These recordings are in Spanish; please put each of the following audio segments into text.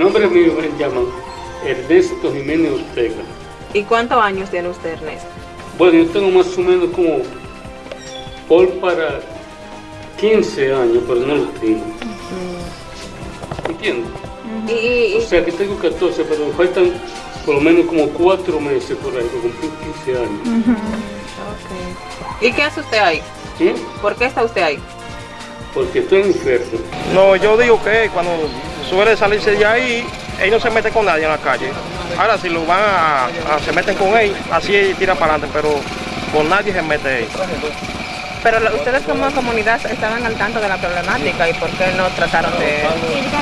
nombre mío me llaman Ernesto Jiménez Ortega. ¿Y cuántos años tiene usted, Ernesto? Bueno, yo tengo más o menos como por para 15 años, pero no lo tengo. ¿Entiendes? Y, y- O sea que tengo 14, pero me faltan por lo menos como 4 meses por ahí, para cumplir 15 años. ok. ¿Y qué hace usted ahí? ¿Sí? ¿Por qué está usted ahí? Porque estoy enfermo. No, yo digo que cuando suele salirse de ahí, él no se mete con nadie en la calle. Ahora si lo van a, a- se meten con él, así él tira para adelante, pero con nadie se mete él. Pero ustedes como comunidad estaban al tanto de la problemática y por qué no trataron de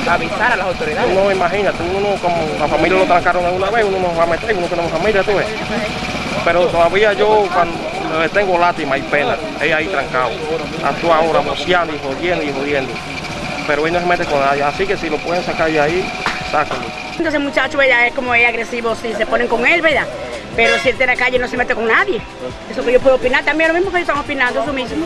avisar a las autoridades. No, imagínate, uno como la familia lo trancaron una vez, uno no va a meter, uno tenemos familia, tú ves. Pero todavía yo cuando le tengo lástima y pena, él ahí trancado. Actúa ahora boceando y jodiendo y jodiendo. Pero él no se mete con nadie, así que si lo pueden sacar de ahí, sáquenlo. Entonces muchacho, ¿verdad? Es como es agresivo si se ponen con él, ¿verdad? Pero si él está en la calle no se mete con nadie. Eso que yo puedo opinar también, lo mismo que ellos están opinando, eso mismo.